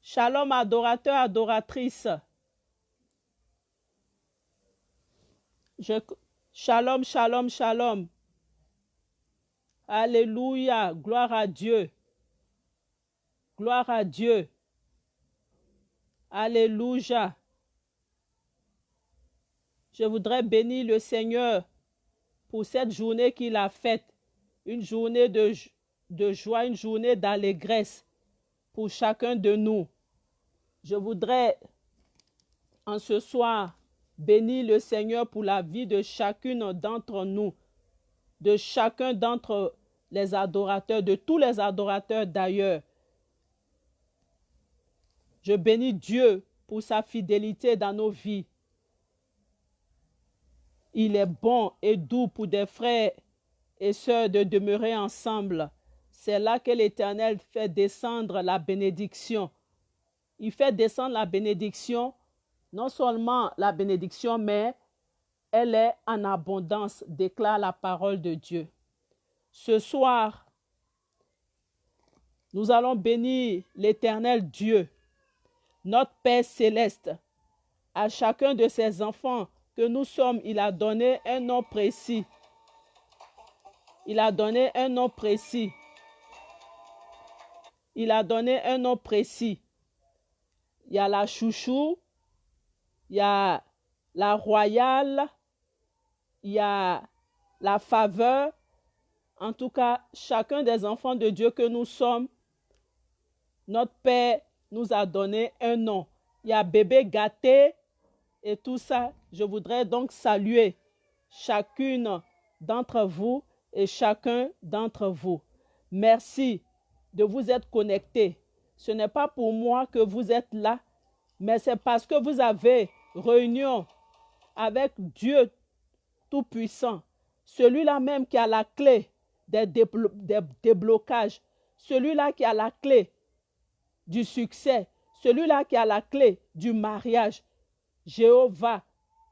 Shalom, adorateur, adoratrice. Je... Shalom, shalom, shalom. Alléluia, gloire à Dieu. Gloire à Dieu. Alléluia. Je voudrais bénir le Seigneur pour cette journée qu'il a faite. Une journée de, de joie, une journée d'allégresse pour chacun de nous. Je voudrais en ce soir bénir le Seigneur pour la vie de chacune d'entre nous, de chacun d'entre les adorateurs, de tous les adorateurs d'ailleurs. Je bénis Dieu pour sa fidélité dans nos vies. Il est bon et doux pour des frères et sœurs de demeurer ensemble. C'est là que l'Éternel fait descendre la bénédiction. Il fait descendre la bénédiction, non seulement la bénédiction, mais elle est en abondance, déclare la parole de Dieu. Ce soir, nous allons bénir l'Éternel Dieu, notre Père céleste. À chacun de ses enfants que nous sommes, il a donné un nom précis. Il a donné un nom précis. Il a donné un nom précis. Il y a la chouchou, il y a la royale, il y a la faveur. En tout cas, chacun des enfants de Dieu que nous sommes, notre Père nous a donné un nom. Il y a bébé gâté et tout ça. Je voudrais donc saluer chacune d'entre vous et chacun d'entre vous. Merci de vous être connectés. Ce n'est pas pour moi que vous êtes là, mais c'est parce que vous avez réunion avec Dieu Tout-Puissant, celui-là même qui a la clé des déblocages, celui-là qui a la clé du succès, celui-là qui a la clé du mariage. Jéhovah,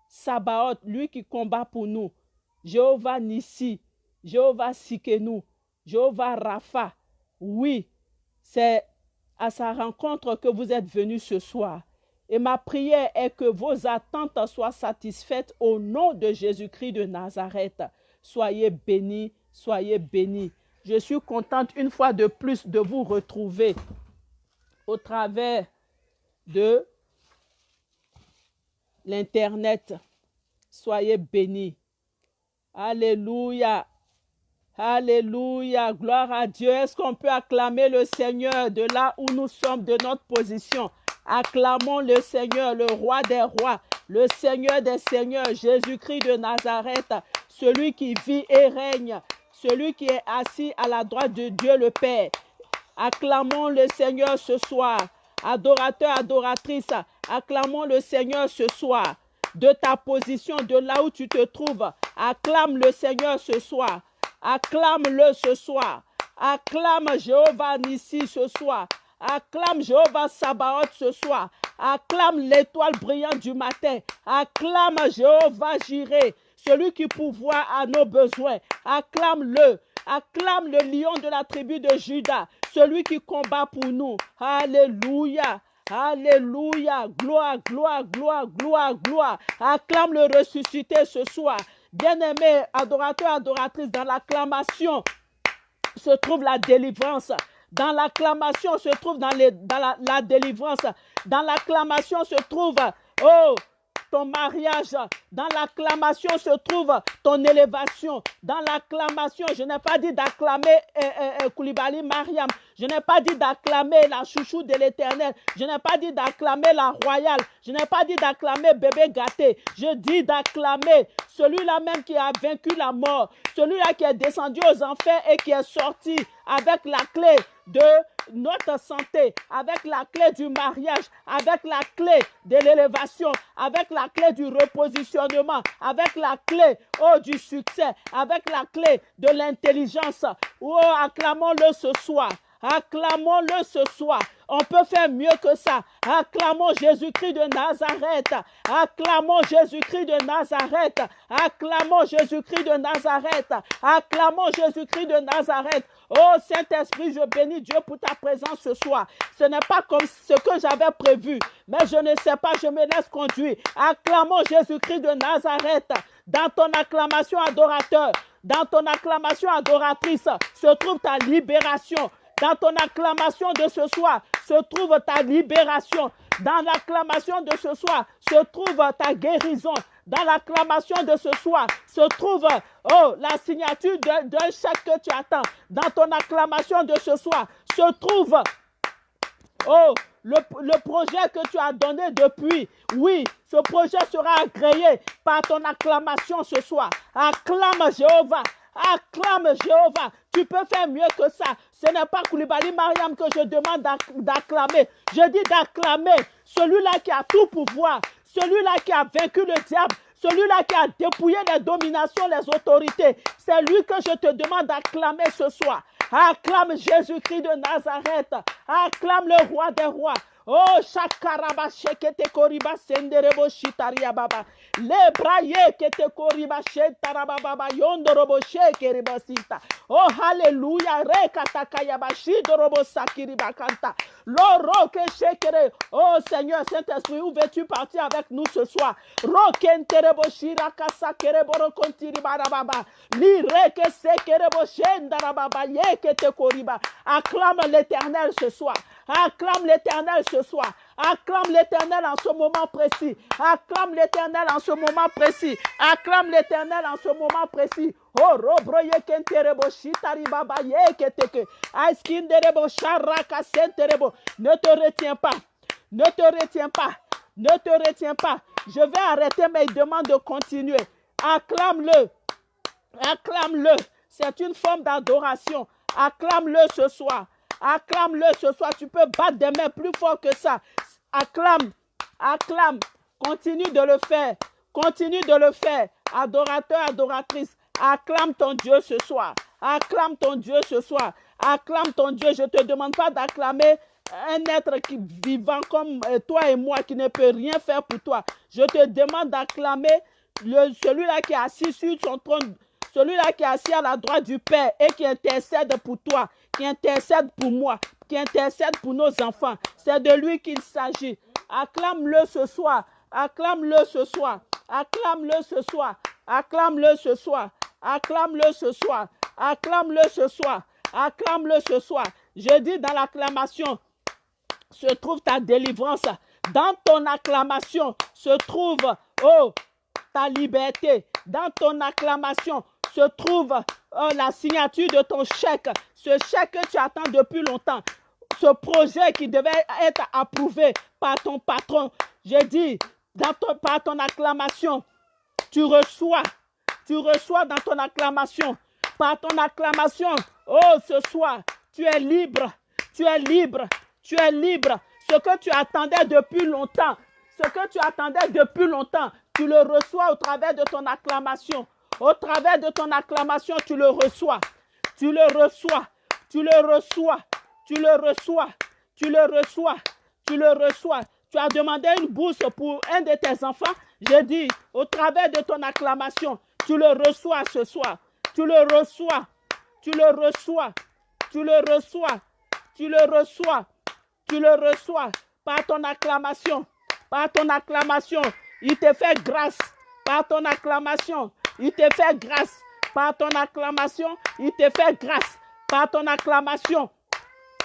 Sabaoth, lui qui combat pour nous. Jéhovah Nissi, Jéhovah Sikenu, Jéhovah Rapha. Oui, c'est à sa rencontre que vous êtes venus ce soir. Et ma prière est que vos attentes soient satisfaites au nom de Jésus-Christ de Nazareth. Soyez bénis, soyez bénis. Je suis contente une fois de plus de vous retrouver au travers de l'Internet. Soyez bénis. Alléluia. Alléluia. Gloire à Dieu. Est-ce qu'on peut acclamer le Seigneur de là où nous sommes, de notre position? Acclamons le Seigneur, le roi des rois, le Seigneur des seigneurs, Jésus-Christ de Nazareth, celui qui vit et règne, celui qui est assis à la droite de Dieu le Père. Acclamons le Seigneur ce soir. Adorateur, adoratrice, acclamons le Seigneur ce soir. De ta position, de là où tu te trouves, acclame le Seigneur ce soir. Acclame-le ce soir. Acclame Jéhovah Nissi ce soir. Acclame Jéhovah Sabaoth ce soir. Acclame l'étoile brillante du matin. Acclame Jéhovah Jiré, celui qui pourvoit à nos besoins. Acclame-le. Acclame le lion de la tribu de Judas, celui qui combat pour nous. Alléluia. Alléluia. Gloire, gloire, gloire, gloire, gloire. Acclame le ressuscité ce soir. Bien-aimé, adorateur, adoratrice, dans l'acclamation se trouve la délivrance. Dans l'acclamation se trouve dans la, la délivrance. Dans l'acclamation se trouve, oh, ton mariage. Dans l'acclamation se trouve ton élévation. Dans l'acclamation, je n'ai pas dit d'acclamer euh, euh, euh, Koulibaly Mariam. Je n'ai pas dit d'acclamer la chouchou de l'éternel. Je n'ai pas dit d'acclamer la royale. Je n'ai pas dit d'acclamer bébé gâté. Je dis d'acclamer celui-là même qui a vaincu la mort. Celui-là qui est descendu aux enfers et qui est sorti avec la clé de notre santé, avec la clé du mariage, avec la clé de l'élévation, avec la clé du repositionnement, avec la clé oh, du succès, avec la clé de l'intelligence. Oh, acclamons-le ce soir. Acclamons-le ce soir. On peut faire mieux que ça. Acclamons Jésus-Christ de Nazareth. Acclamons Jésus-Christ de Nazareth. Acclamons Jésus-Christ de Nazareth. Acclamons Jésus-Christ de Nazareth. Oh Saint-Esprit, je bénis Dieu pour ta présence ce soir. Ce n'est pas comme ce que j'avais prévu, mais je ne sais pas, je me laisse conduire. Acclamons Jésus-Christ de Nazareth dans ton acclamation adorateur, dans ton acclamation adoratrice se trouve ta libération. Dans ton acclamation de ce soir se trouve ta libération. Dans l'acclamation de ce soir se trouve ta guérison. Dans l'acclamation de ce soir se trouve oh, la signature d'un chèque que tu attends. Dans ton acclamation de ce soir se trouve oh, le, le, projet que tu as donné depuis. Oui, ce projet sera agréé par ton acclamation ce soir. Acclame Jéhovah. Acclame Jéhovah. Tu peux faire mieux que ça. Ce n'est pas Koulibaly Mariam que je demande d'acclamer. Je dis d'acclamer celui-là qui a tout pouvoir, celui-là qui a vaincu le diable, celui-là qui a dépouillé les dominations, les autorités. C'est lui que je te demande d'acclamer ce soir. Acclame Jésus-Christ de Nazareth. Acclame le roi des rois. Oh, shakaraba shekete koriba senderebo shitaria baba. Le braye kete koriba shetara baba yondorobo shekeriba sita. Oh, hallelujah. Rekatakayaba shidorobo sakiriba kanta. Loro ke shekere. Oh, Seigneur Saint-Esprit, où veux-tu partir avec nous ce soir? Rokenterebo shiraka sakereboro kontiri barababa. Li reke sekerebo shendara baba yekete koriba. Acclame l'éternel ce soir. Acclame l'éternel ce soir. Acclame l'éternel en ce moment précis. Acclame l'éternel en ce moment précis. Acclame l'éternel en ce moment précis. Oh, robroye kenterebo yeketeke. Aiskinderebo sharaka senterebo. Ne te retiens pas. Ne te retiens pas. Ne te retiens pas. Je vais arrêter, mais il demande de continuer. Acclame-le. Acclame-le. C'est une forme d'adoration. Acclame-le ce soir. Acclame-le ce soir. Tu peux battre des mains plus fort que ça. Acclame. Acclame. Continue de le faire. Continue de le faire. Adorateur, adoratrice. Acclame ton Dieu ce soir. Acclame ton Dieu ce soir. Acclame ton Dieu. Je ne te demande pas d'acclamer un être qui, vivant comme euh, toi et moi qui ne peut rien faire pour toi. Je te demande d'acclamer celui-là qui est assis sur son trône, celui-là qui est assis à la droite du Père et qui intercède pour toi, qui intercède pour moi, qui intercède pour nos enfants. C'est de lui qu'il s'agit. Acclame-le ce soir. Acclame-le ce soir. Acclame-le ce soir. Acclame-le ce soir. Acclame-le ce soir. Acclame-le ce soir. Acclame-le ce soir. Je dis dans l'acclamation se trouve ta délivrance. Dans ton acclamation se trouve, oh, ta liberté. Dans ton acclamation se trouve oh, la signature de ton chèque. Ce chèque que tu attends depuis longtemps. Ce projet qui devait être approuvé par ton patron. Je dis, dans ton, par ton acclamation, tu reçois. Tu reçois dans ton acclamation. Par ton acclamation, oh, ce soir, tu es libre. Tu es libre. Tu es libre. Ce que tu attendais depuis longtemps, ce que tu attendais depuis longtemps, tu le reçois au travers de ton acclamation. Au travers de ton acclamation, tu le reçois. Tu le reçois. Tu le reçois. Tu le reçois. Tu le reçois. Tu le reçois. Tu as demandé une bourse pour un de tes enfants. Je dis, au travers de ton acclamation, tu le reçois ce soir. Tu le reçois. Tu le reçois. Tu le reçois. Tu le reçois. Tu le reçois par ton acclamation. Par ton acclamation. Il te fait grâce. Par ton acclamation. Il te fait grâce. Par ton acclamation. Il te fait grâce. Par ton acclamation.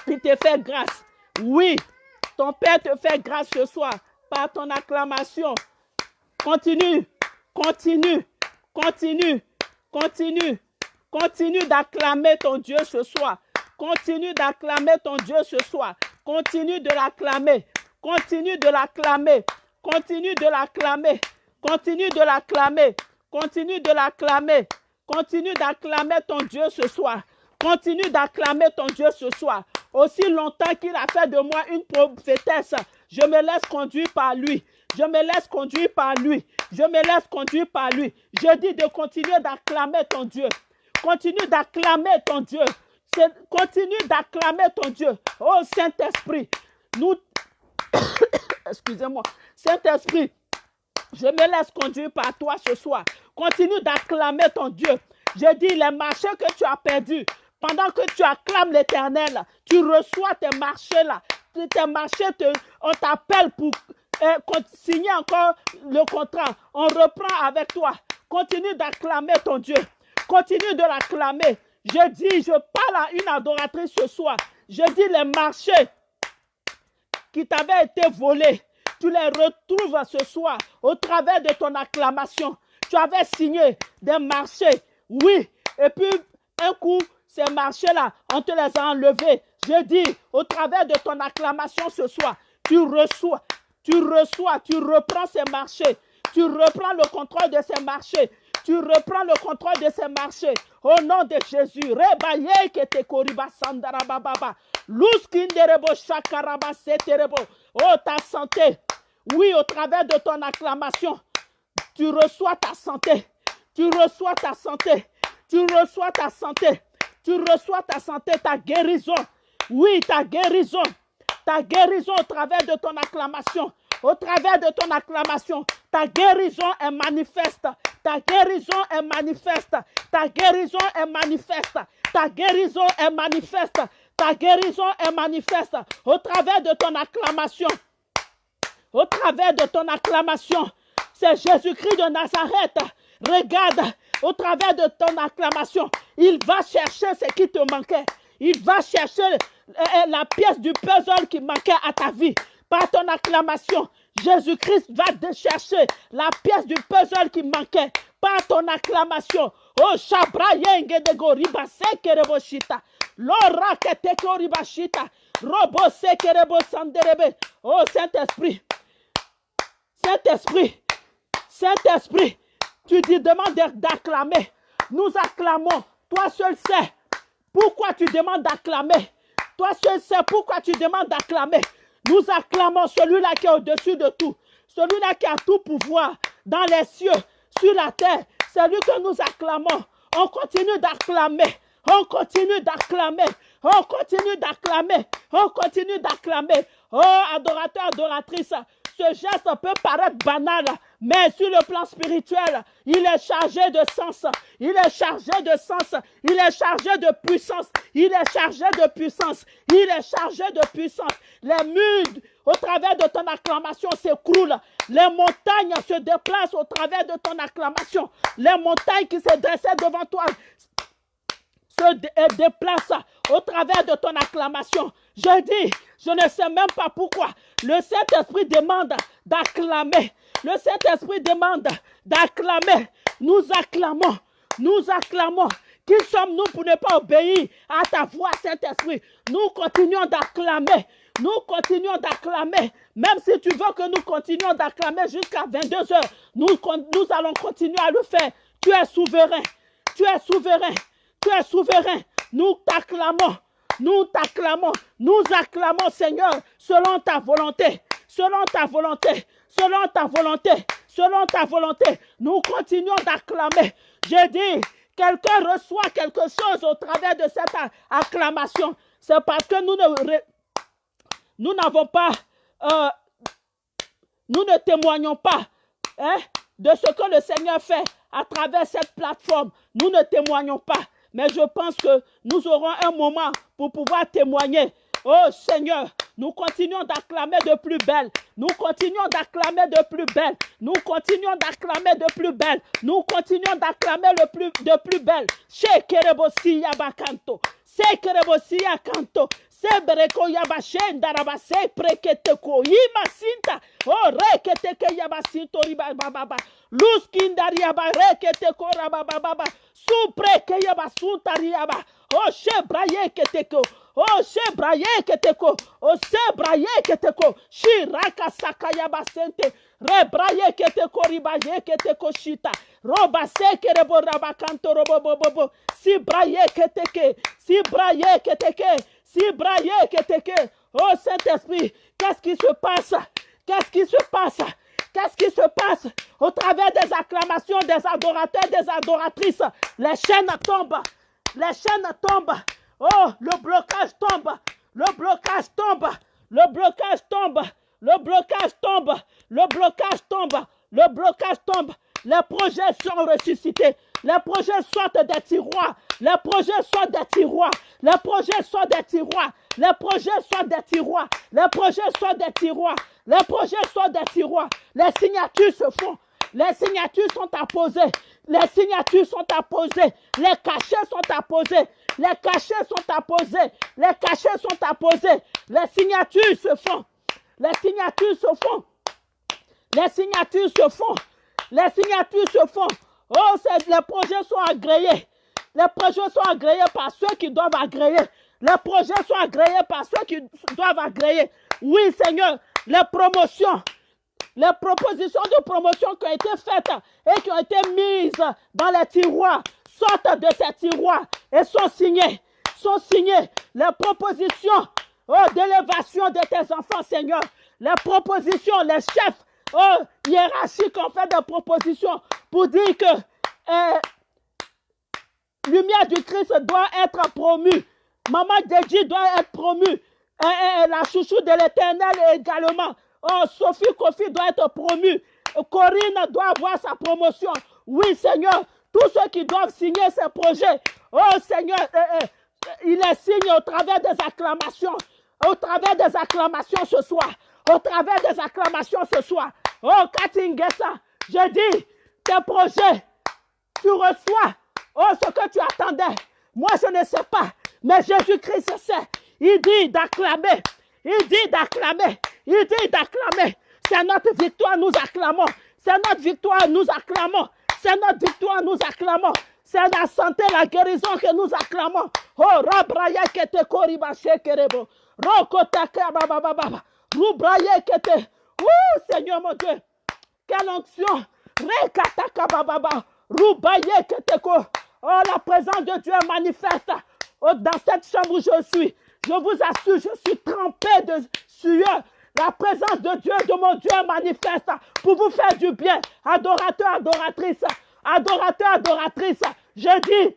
Il te fait grâce. Oui. Ton Père te fait grâce ce soir. Par ton acclamation. Continue. Continue. Continue. Continue. Continue d'acclamer ton Dieu ce soir. Continue d'acclamer ton Dieu ce soir. Continue de l'acclamer. Continue de l'acclamer. Continue de l'acclamer. Continue de l'acclamer. Continue de l'acclamer. Continue d'acclamer ton Dieu ce soir. Continue d'acclamer ton Dieu ce soir. Aussi longtemps qu'il a fait de moi une prophétesse, je me laisse conduire par lui. Je me laisse conduire par lui. Je me laisse conduire par lui. Je dis de continuer d'acclamer ton Dieu. Continue d'acclamer ton Dieu. Continue d'acclamer ton Dieu. Oh Saint-Esprit, nous... Excusez-moi. Saint-Esprit, je me laisse conduire par toi ce soir. Continue d'acclamer ton Dieu. Je dis les marchés que tu as perdus pendant que tu acclames l'éternel, tu reçois tes marchés là. Tes marchés, te, on t'appelle pour euh, signer encore le contrat. On reprend avec toi. Continue d'acclamer ton Dieu. Continue de l'acclamer. Je dis, je parle à une adoratrice ce soir. Je dis les marchés qui t'avaient été volés, tu les retrouves ce soir au travers de ton acclamation. Tu avais signé des marchés, oui. Et puis, un coup, ces marchés-là, on te les a enlevés. Je dis, au travers de ton acclamation ce soir, tu reçois, tu reçois, tu reprends ces marchés. Tu reprends le contrôle de ces marchés. Tu reprends le contrôle de ces marchés. Au nom de Jésus. Rebaye que te koriba sandarababa. Luskinderebo shakaraba seterebo. Oh, ta santé. Oui, au travers de ton acclamation, tu reçois ta santé. Tu reçois ta santé. Tu reçois ta santé. Tu reçois ta santé, ta guérison. Oui, ta guérison. Ta guérison au travers de ton acclamation. Au travers de ton acclamation, ta guérison est manifeste. Ta guérison est manifeste. Ta guérison est manifeste. Ta guérison est manifeste. Ta guérison est manifeste. Au travers de ton acclamation. Travers de ton acclamation. C'est Jésus-Christ de Nazareth. Regarde, au travers de ton acclamation, il va chercher ce qui te manquait. Il va chercher euh, euh, la pièce du puzzle qui manquait à ta vie. Par ton acclamation, Jésus-Christ va chercher la pièce du puzzle qui manquait. Par ton acclamation. Oh, Shabrayenge de Goriba Sekereboshita. Lora Keteko Ribashita. Robo Sekerebo Sanderebe. Oh, Saint-Esprit. Saint-Esprit. Saint-Esprit. Tu dis, demande d'acclamer. Nous acclamons. Toi seul sais pourquoi tu demandes d'acclamer. Toi seul sais pourquoi tu demandes d'acclamer. Nous acclamons celui-là qui est au-dessus de tout. Celui-là qui a tout pouvoir dans les cieux, sur la terre. C'est lui que nous acclamons. On continue d'acclamer. On continue d'acclamer. On continue d'acclamer. On continue d'acclamer. Oh, adorateur, adoratrice, ce geste peut paraître banal, mais sur le plan spirituel, il est chargé de sens, il est chargé de sens, il est chargé de puissance, il est chargé de puissance, il est chargé de puissance. Les murs au travers de ton acclamation s'écroulent, les montagnes se déplacent au travers de ton acclamation, les montagnes qui se dressaient devant toi se déplacent au travers de ton acclamation. Je dis, je ne sais même pas pourquoi. Le Saint-Esprit demande d'acclamer. Le Saint-Esprit demande d'acclamer. Nous acclamons. Nous acclamons. Qui sommes-nous pour ne pas obéir à ta voix, Saint-Esprit? Nous continuons d'acclamer. Nous continuons d'acclamer. Même si tu veux que nous continuions d'acclamer jusqu'à 22 heures, nous, nous allons continuer à le faire. Tu es souverain. Tu es souverain. Tu es souverain. Nous t'acclamons. Nous t'acclamons, nous acclamons Seigneur selon ta volonté, selon ta volonté, selon ta volonté, selon ta volonté. Nous continuons d'acclamer. J'ai dit, quelqu'un reçoit quelque chose au travers de cette acclamation. C'est parce que nous ne n'avons pas, euh, nous ne témoignons pas hein, de ce que le Seigneur fait à travers cette plateforme. Nous ne témoignons pas. Mais je pense que nous aurons un moment pour pouvoir témoigner. Oh Seigneur, nous continuons d'acclamer de plus belle. Nous continuons d'acclamer de plus belle. Nous continuons d'acclamer de plus belle. Nous continuons d'acclamer le plus, de plus belle. Chez Kerebosi Yabakanto. C'est Kerebosi Yakanto. Sebreko yabashen darabase preketeko yima sinta o reketeke yabasinto riba baba luz kindari yaba rababa baba supreke yabasunta riaba o shebraye keteko o shebraye keteko o sebraye keteko shiraka saka yabasente rebraye keteko ribaye keteko shita. Roba seke rebo rabakanto robo bobo si braye keteke si braye keteke si braillé que Oh Saint-Esprit, qu'est-ce qui se passe? Qu'est-ce qui se passe? Qu'est-ce qui se passe au travers des acclamations des adorateurs, des adoratrices? Les chaînes tombent. Les chaînes tombent. Oh, le blocage tombe. Le blocage tombe. Le blocage tombe. Le blocage tombe. Le blocage tombe. Le blocage tombe. Les projets sont ressuscités. Les projets sortent des tiroirs. Les projets sortent des tiroirs. Les projets sortent des tiroirs. Les projets sortent des tiroirs. Les projets sortent des tiroirs. Les projets sortent des tiroirs. Les signatures se font. Les signatures sont apposées. Les signatures sont apposées. Les cachets sont apposés. Les cachets sont apposés. Les cachets sont apposés. Les signatures se font. Les signatures se font. Les signatures se font. Les signatures se font. Oh, les projets sont agréés. Les projets sont agréés par ceux qui doivent agréer. Les projets sont agréés par ceux qui doivent agréer. Oui, Seigneur, les promotions, les propositions de promotion qui ont été faites et qui ont été mises dans les tiroirs sortent de ces tiroirs et sont signées. Sont signées les propositions oh, d'élévation de tes enfants, Seigneur. Les propositions, les chefs oh, hiérarchiques ont fait des propositions pour dire que eh, lumière du Christ doit être promue. Maman Dédi doit être promue. La chouchou de l'éternel également. Oh, Sophie Kofi doit être promue. Corinne doit avoir sa promotion. Oui, Seigneur, tous ceux qui doivent signer ces projets, oh Seigneur, il les signe au travers des acclamations. Au travers des acclamations ce soir. Au travers des acclamations ce soir. Oh, Katingessa, je dis, tes projets, tu reçois oh, ce que tu attendais. Moi, je ne sais pas, mais Jésus-Christ sait. Il dit d'acclamer. Il dit d'acclamer. Il dit d'acclamer. C'est notre victoire, nous acclamons. C'est notre victoire, nous acclamons. C'est notre victoire, nous acclamons. C'est la santé, la guérison que nous acclamons. Oh, Rabraya kete koriba shekerebo. Rokotaka baba baba. Rubraya kete. Oh, Seigneur mon Dieu. Quelle onction. Rekataka baba. Rubaye keteko. Oh, la présence de Dieu est manifeste. Oh, dans cette chambre où je suis. Je vous assure, je suis trempé de sueur. La présence de Dieu, de mon Dieu manifeste pour vous faire du bien. Adorateur, adoratrice, adorateur, adoratrice. Je dis,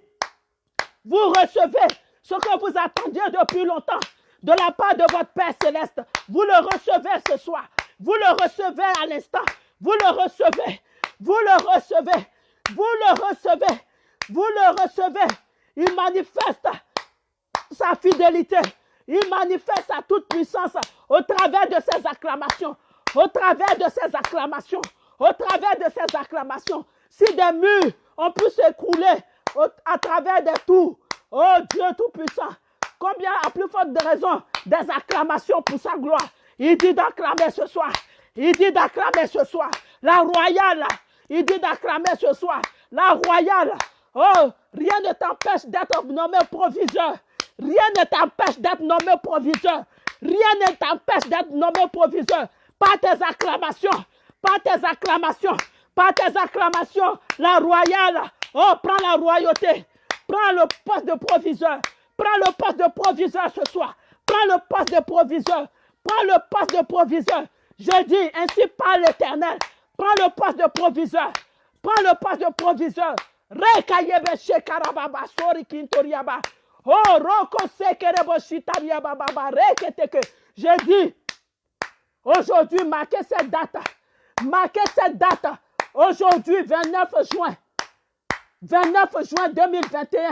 vous recevez ce que vous attendiez depuis longtemps de la part de votre Père céleste. Vous le recevez ce soir. Vous le recevez à l'instant. Vous le recevez. Vous le recevez. Vous le recevez. Vous le recevez. Il manifeste sa fidélité. Il manifeste sa toute puissance au travers de ses acclamations. Au travers de ses acclamations. Au travers de ses acclamations. Si des murs ont pu s'écrouler à travers des tours, oh Dieu Tout-Puissant, combien à plus forte de raison des acclamations pour sa gloire? Il dit d'acclamer ce soir. Il dit d'acclamer ce soir. La royale. Il dit d'acclamer ce soir. La royale. Oh, rien ne t'empêche d'être nommé proviseur. Rien ne t'empêche d'être nommé proviseur. Rien ne t'empêche d'être nommé proviseur. Pas tes acclamations. Pas tes acclamations. Pas tes acclamations. La royale. Oh, prends la royauté. Prends le poste de proviseur. Prends le poste de proviseur ce soir. Prends le poste de proviseur. Prends le poste de proviseur. Je dis ainsi par l'éternel. Prends le poste de proviseur. Prends le poste de proviseur. Rekayebe shekarababa sori kintoriaba. Oh, roko. Je dis, aujourd'hui, marquez cette date. Marquez cette date. Aujourd'hui, 29 juin. 29 juin 2021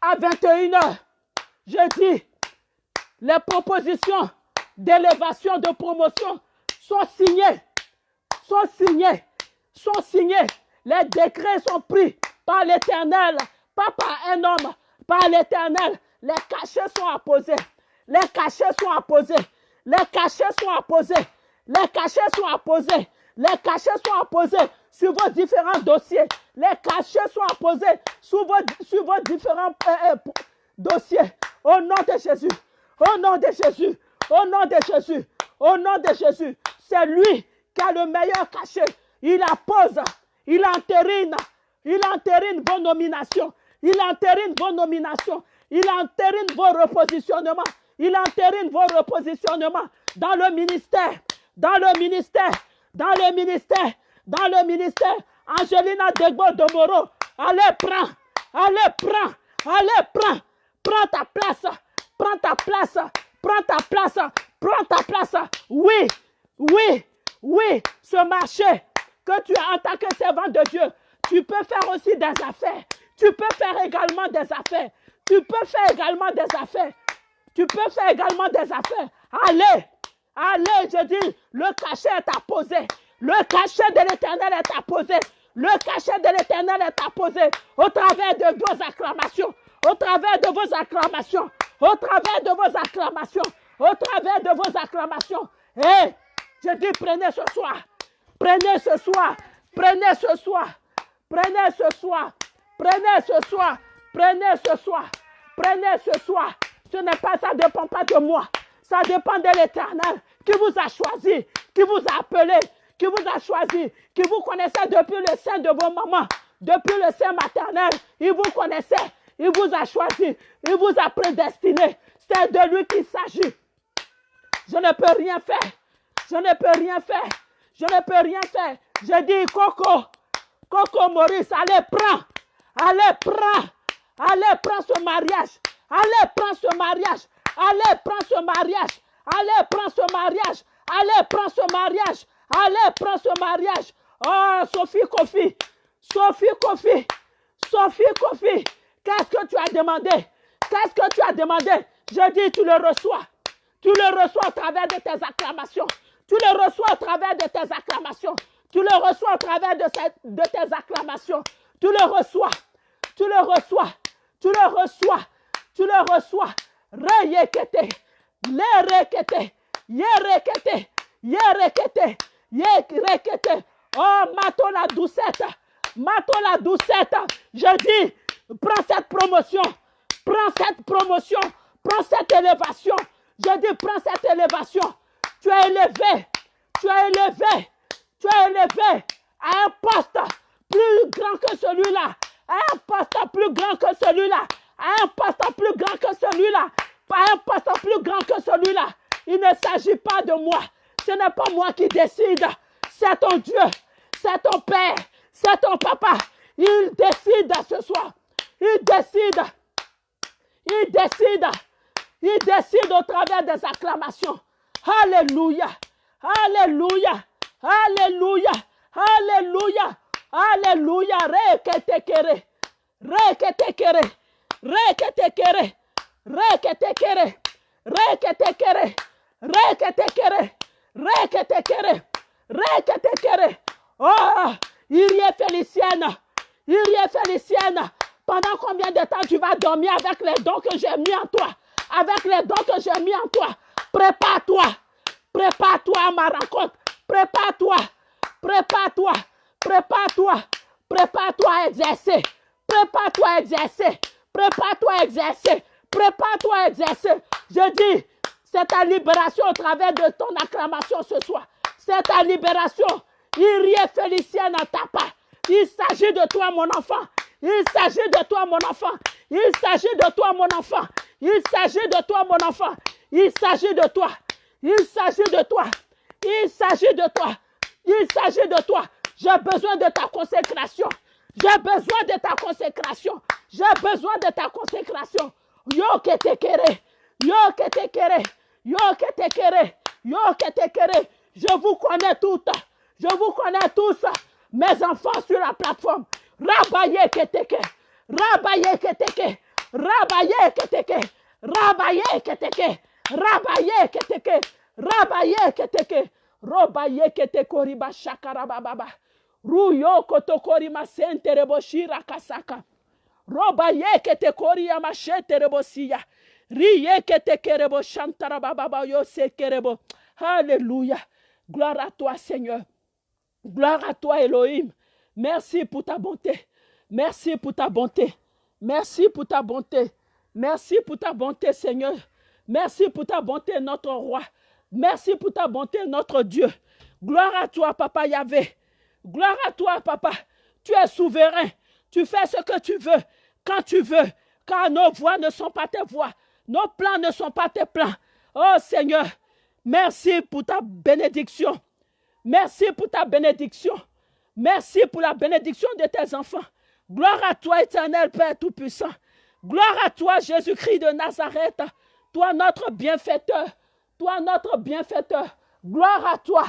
à 21h. Je dis, les propositions d'élévation, de promotion sont signées. Sont signées. Sont signées. Les décrets sont pris par l'Éternel, pas par un homme, par l'Éternel. Les cachets sont apposés. Les cachets sont apposés. Les cachets sont apposés. Les cachets sont apposés. Les cachets sont apposés sur vos différents dossiers. Les cachets sont apposés sur vos, différents euh, euh, dossiers. Au nom de Jésus. Au nom de Jésus. Au nom de Jésus. Au nom de Jésus. C'est lui qui a le meilleur cachet. Il appose. Il entérine. Il entérine vos nominations. Il entérine vos nominations. Il entérine vos repositionnements. Il entérine vos repositionnements dans le ministère. Dans le ministère. Dans le ministère. Dans le ministère. Angelina Degbo Domoro. Allez, prends. Allez, prends. Allez, prends. Prends ta place. Prends ta place. Prends ta place. Prends ta place. Oui. Oui. Oui. Ce marché que tu as en tant que servant de Dieu Tu peux faire aussi des affaires. Tu peux faire également des affaires. Tu peux faire également des affaires. Tu peux faire également des affaires. Allez, allez, je dis, le cachet est apposé. Le cachet de l'éternel est apposé. Le cachet de l'éternel est apposé au travers de vos acclamations. Au travers de vos acclamations. Au travers de vos acclamations. Au travers de vos acclamations. Et je dis, prenez ce soir. Prenez ce soir. Prenez ce soir. Prenez ce soir. Prenez ce soir. Prenez ce soir. Prenez ce soir. Ce n'est pas, ça ne dépend pas de moi. Ça dépend de l'éternel qui vous a choisi, qui vous a appelé, qui vous a choisi, qui vous connaissait depuis le sein de vos mamans, depuis le sein maternel. Il vous connaissait, il vous a choisi, il vous a prédestiné. C'est de lui qu'il s'agit. Je ne peux rien faire. Je ne peux rien faire. Je ne peux rien faire. Je dis, Coco, Coco Maurice, allez, prends. Allez, prends. Allez, prends ce mariage. Allez, prends ce mariage. Allez, prends ce mariage. Allez, prends ce mariage. Allez, prends ce mariage. Allez, prends ce mariage. Oh, Sophie Kofi. Sophie Kofi. Sophie Kofi. Qu'est-ce que tu as demandé? Qu'est-ce que tu as demandé? Je dis, tu le reçois. Tu le reçois à travers de tes acclamations. Tu le reçois à travers de tes acclamations. Tu le reçois à travers de, de tes acclamations. Tu le reçois. Tu le reçois. Tu le reçois. Tu le reçois. Reyekete. Le rekete. Ye rekete. Ye rekete. Ye rekete. Oh, mato la doucette. Mato la doucette. Je dis, prends cette promotion. Prends cette promotion. Prends cette élévation. Je dis, prends cette élévation. Tu es élevé. Tu es élevé. Tu es élevé à un poste plus grand que celui-là. Un poste plus grand que celui-là. Un poste plus grand que celui-là. À un poste plus grand que celui-là. Il ne s'agit pas de moi. Ce n'est pas moi qui décide. C'est ton Dieu. C'est ton Père. C'est ton papa. Il décide ce soir. Il décide. Il décide. Il décide au travers des acclamations. Alléluia. Alléluia. Alléluia. Alléluia. Alléluia. Reketekere. Reketekere. Reketekere. Reketekere. Reketekere. Reketekere. Reketekere. Reketekere. Oh, Irie Félicienne. Irie Félicienne. Pendant combien de temps tu vas dormir avec les dons que j'ai mis en toi? Avec les dons que j'ai mis en toi. Prépare-toi. Prépare-toi à ma rencontre. Prépare-toi. Prépare-toi. Prépare-toi. Prépare-toi à exercer. Prépare-toi à exercer. Prépare-toi à exercer. Prépare-toi à exercer. Je dis, c'est ta libération au travers de ton acclamation ce soir. C'est ta libération. Irie Félicienne à ta part. Il s'agit de toi, mon enfant. Il s'agit de toi, mon enfant. Il s'agit de toi, mon enfant. Il s'agit de toi, mon enfant. Il s'agit de toi. Il s'agit de toi. Il s'agit de toi. Il s'agit de toi. J'ai besoin de ta consécration. J'ai besoin de ta consécration. J'ai besoin de ta consécration. Yo que te kere. Yo que te kere. Yo que te kere. Yo que te kere. Je vous connais toutes. Je vous connais tous. Mes enfants sur la plateforme. Rabaye que te kere. Rabaye que te kere. Rabaye que te kere. Rabaye que te kere. Rabaye que te kere. Rabaye que te kere. Robaye que te koriba shakarababa. Ruyo kotokori masente reboshira kasaka. Roba ye que te koria machete rebosia. Riye que te kerebo chantara baba yo se kerebo. Alléluia. Gloire à toi, Seigneur. Gloire à toi, Elohim. Merci pour ta bonté. Merci pour ta bonté. Merci pour ta bonté. Merci pour ta bonté, Seigneur. Merci pour ta bonté, notre roi. Merci pour ta bonté, notre Dieu. Gloire à toi, Papa Yahvé. Gloire à toi, Papa. Tu es souverain. Tu fais ce que tu veux, quand tu veux, car nos voix ne sont pas tes voix. Nos plans ne sont pas tes plans. Oh Seigneur, merci pour ta bénédiction. Merci pour ta bénédiction. Merci pour la bénédiction de tes enfants. Gloire à toi, éternel Père Tout-Puissant. Gloire à toi, Jésus-Christ de Nazareth. Toi, notre bienfaiteur. Toi, notre bienfaiteur. Gloire à toi.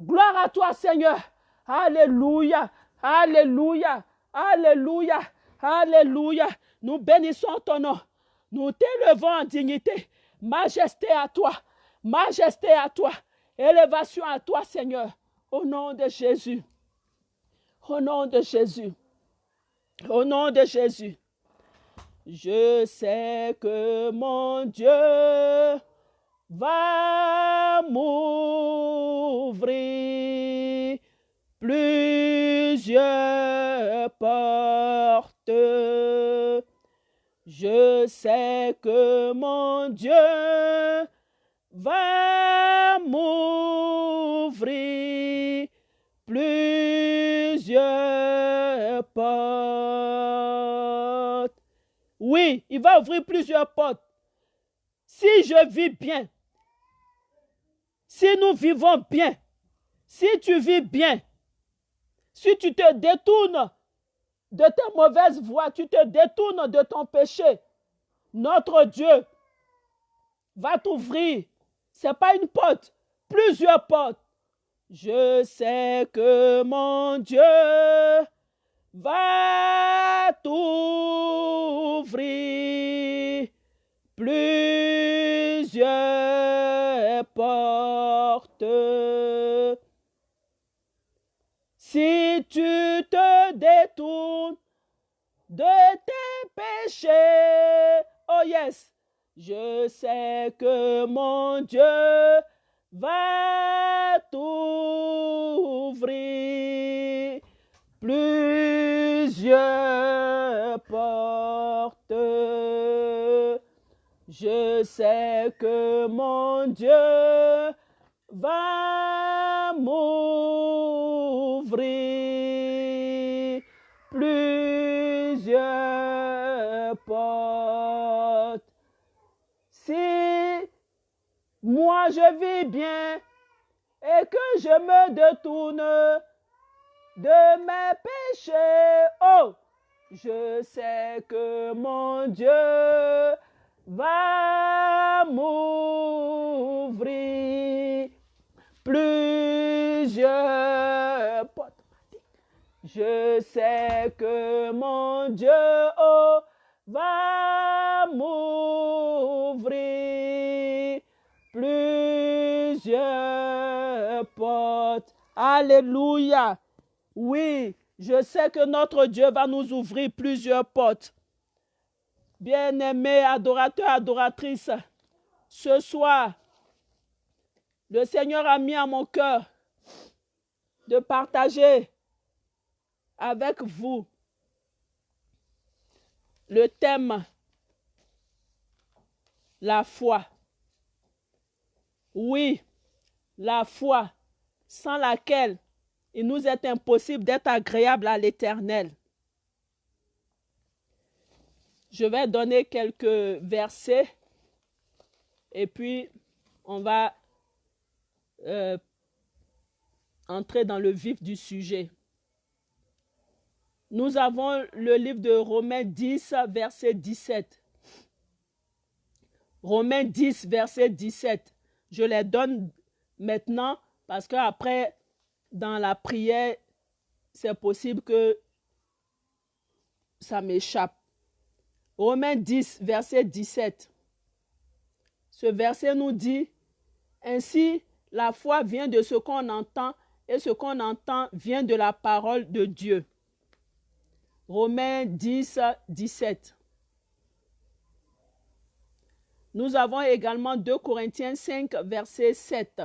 Gloire à toi, Seigneur. Alléluia. Alléluia. Alléluia. Alléluia. Nous bénissons ton nom. Nous t'élevons en dignité. Majesté à toi. Majesté à toi. Élévation à toi, Seigneur. Au nom de Jésus. Au nom de Jésus. Au nom de Jésus. Je sais que mon Dieu va m'ouvrir plusieurs portes. Je sais que mon Dieu va m'ouvrir plusieurs portes. Oui, il va ouvrir plusieurs portes. Si je vis bien, si nous vivons bien, si tu vis bien, si tu te détournes de tes mauvaises voies, tu te détournes de ton péché, notre Dieu va t'ouvrir. Ce n'est pas une porte, plusieurs portes. Je sais que mon Dieu va t'ouvrir plusieurs portes. Si tu te détournes de tes péchés, oh yes, je sais que mon Dieu va t'ouvrir plusieurs portes. Je sais que mon Dieu va m'ouvrir plusieurs portes. Si moi je vis bien et que je me détourne de mes péchés, oh, je sais que mon Dieu va m'ouvrir Je sais que mon Dieu oh, va m'ouvrir plusieurs portes. Alléluia. Oui, je sais que notre Dieu va nous ouvrir plusieurs portes. Bien-aimés adorateurs, adoratrices, ce soir, le Seigneur a mis à mon cœur de partager avec vous le thème la foi. Oui, la foi sans laquelle il nous est impossible d'être agréable à l'Éternel. Je vais donner quelques versets et puis on va euh, entrer dans le vif du sujet. Nous avons le livre de Romains 10, verset 17. Romains 10, verset 17. Je les donne maintenant parce qu'après, dans la prière, c'est possible que ça m'échappe. Romains 10, verset 17. Ce verset nous dit, Ainsi, la foi vient de ce qu'on entend et ce qu'on entend vient de la parole de Dieu. Romains 10, 17. Nous avons également 2 Corinthiens 5, verset 7,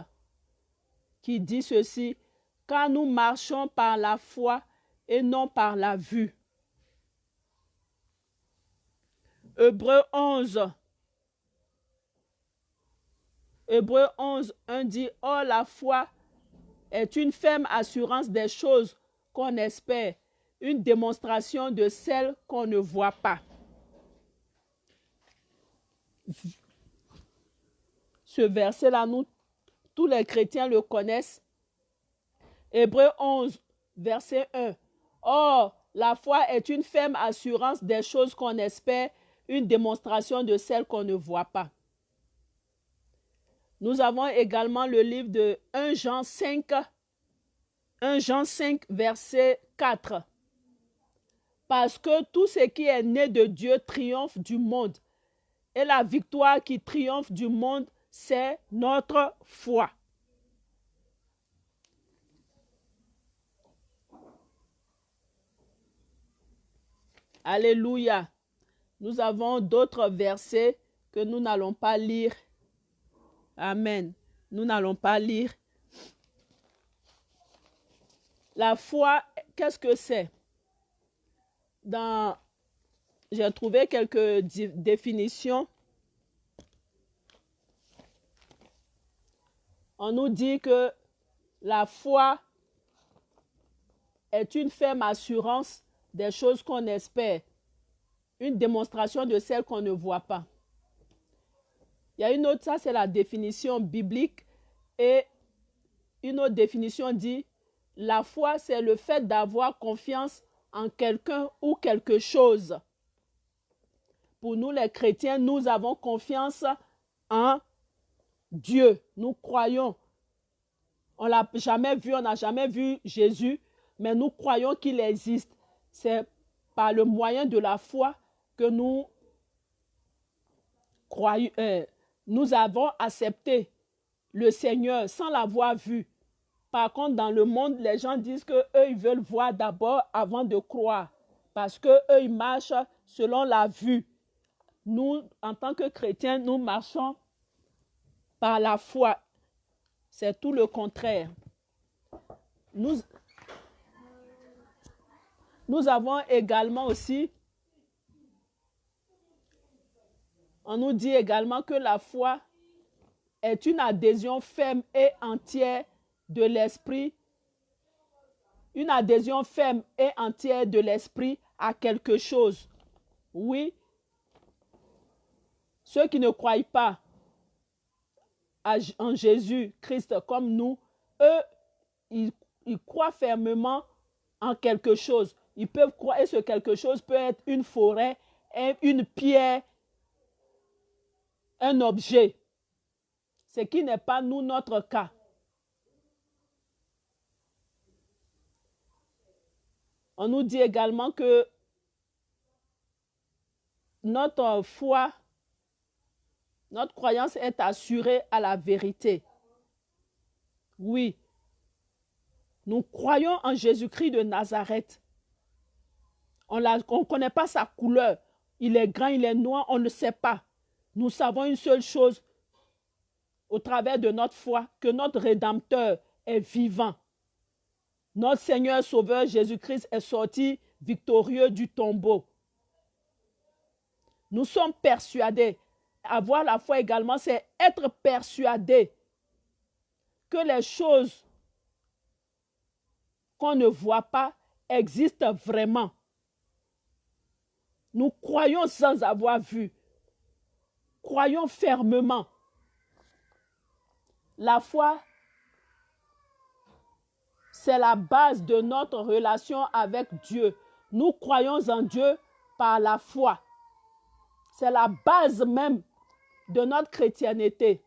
qui dit ceci, Car nous marchons par la foi et non par la vue. Hébreu 11. Hébreu 11, 1 dit, Or la foi est une ferme assurance des choses qu'on espère, une démonstration de celles qu'on ne voit pas. Ce verset-là, nous, tous les chrétiens le connaissent. Hébreu 11, verset 1. Or, la foi est une ferme assurance des choses qu'on espère, une démonstration de celles qu'on ne voit pas. Nous avons également le livre de 1 Jean 5, 1 Jean 5, verset 4. Parce que tout ce qui est né de Dieu triomphe du monde. Et la victoire qui triomphe du monde, c'est notre foi. Alléluia. Nous avons d'autres versets que nous n'allons pas lire. Amen. Nous n'allons pas lire. La foi, qu'est-ce que c'est? Dans j'ai trouvé quelques définitions. On nous dit que la foi est une ferme assurance des choses qu'on espère, une démonstration de celles qu'on ne voit pas. Il y a une autre, ça c'est la définition biblique, et une autre définition dit, la foi c'est le fait d'avoir confiance en quelqu'un ou quelque chose. Pour nous les chrétiens, nous avons confiance en Dieu. Nous croyons. On l'a jamais vu, on n'a jamais vu Jésus, mais nous croyons qu'il existe c'est par le moyen de la foi que nous croyons, euh, nous avons accepté le Seigneur sans l'avoir vu. Par contre, dans le monde, les gens disent que eux ils veulent voir d'abord avant de croire, parce que eux ils marchent selon la vue. Nous, en tant que chrétiens, nous marchons par la foi. C'est tout le contraire. Nous, nous avons également aussi, on nous dit également que la foi est une adhésion ferme et entière de l'esprit, une adhésion ferme et entière de l'esprit à quelque chose. Oui, ceux qui ne croient pas en Jésus-Christ comme nous, eux, ils, croient fermement en quelque chose. Ils peuvent croire que quelque chose peut être une forêt, une pierre, un objet. Ce qui n'est pas nous notre cas. On nous dit également que notre foi, notre croyance est assurée à la vérité. Oui, nous croyons en Jésus-Christ de Nazareth. On ne connaît pas sa couleur. Il est grand, il est noir, on ne sait pas. Nous savons une seule chose au travers de notre foi, que notre Rédempteur est vivant. Notre Seigneur Sauveur Jésus-Christ est sorti victorieux du tombeau. Nous sommes persuadés. Avoir la foi également, c'est être persuadé que les choses qu'on ne voit pas existent vraiment. Nous croyons sans avoir vu. Croyons fermement. La foi, c'est la base de notre relation avec Dieu. Nous croyons en Dieu par la foi. C'est la base même de notre chrétienté.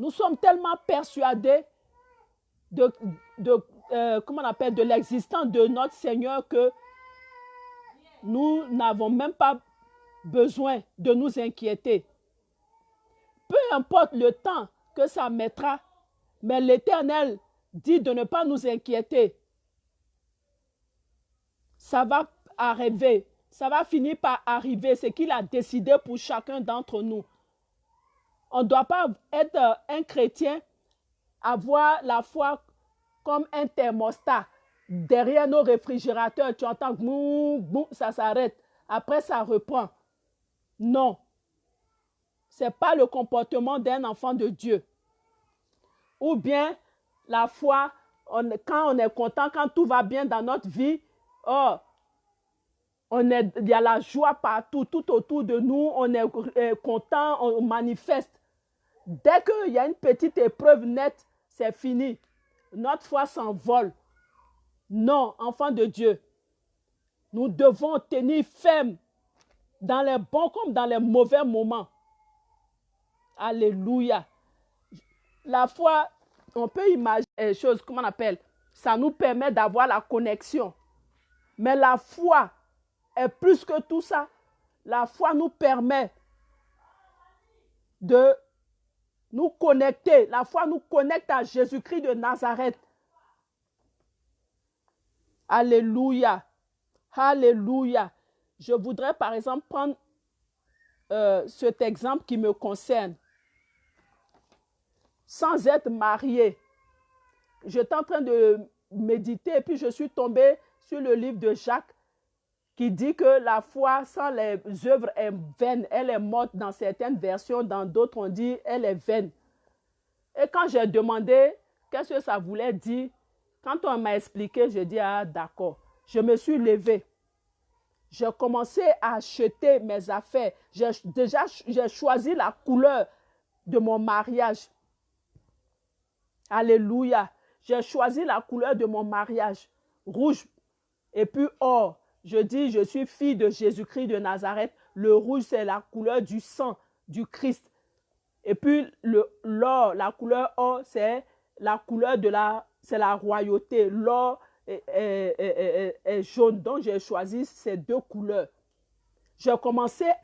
Nous sommes tellement persuadés de, de euh, de l'existence de notre Seigneur que nous n'avons même pas besoin de nous inquiéter. Peu importe le temps que ça mettra, mais l'Éternel dit de ne pas nous inquiéter. Ça va arriver, ça va finir par arriver, ce qu'il a décidé pour chacun d'entre nous. On ne doit pas être un chrétien, avoir la foi comme un thermostat derrière nos réfrigérateurs, tu entends boum, boum, ça s'arrête. Après, ça reprend. Non. Ce n'est pas le comportement d'un enfant de Dieu. Ou bien la foi, quand on est content, quand tout va bien dans notre vie, oh, on est, il y a la joie partout, tout autour de nous, on est euh, content, on manifeste. Dès qu'il y a une petite épreuve nette, c'est fini. Notre foi s'envole. Non, enfant de Dieu, nous devons tenir ferme dans les bons comme dans les mauvais moments. Alléluia. La foi, on peut imaginer les choses, comment on appelle, ça nous permet d'avoir la connexion. Mais la foi, est plus que tout ça. La foi nous permet de nous connecter. La foi nous connecte à Jésus-Christ de Nazareth. Alléluia. Alléluia. Je voudrais par exemple prendre euh, cet exemple qui me concerne. Sans être marié, j'étais en train de méditer et puis je suis tombée sur le livre de Jacques qui dit que la foi sans les œuvres est vaine. Elle est morte dans certaines versions, dans d'autres on dit elle est vaine. Et quand j'ai demandé qu'est-ce que ça voulait dire, quand on m'a expliqué, je dis ah d'accord. Je me suis levée. J'ai commencé à acheter mes affaires. déjà, j'ai choisi la couleur de mon mariage. Alléluia. J'ai choisi la couleur de mon mariage. Rouge et puis or. Je dis, je suis fille de Jésus-Christ de Nazareth. Le rouge, c'est la couleur du sang du Christ. Et puis l'or, la couleur or, c'est la couleur de la, c'est la royauté. L'or est, jaune. Donc j'ai choisi ces deux couleurs. J'ai commencé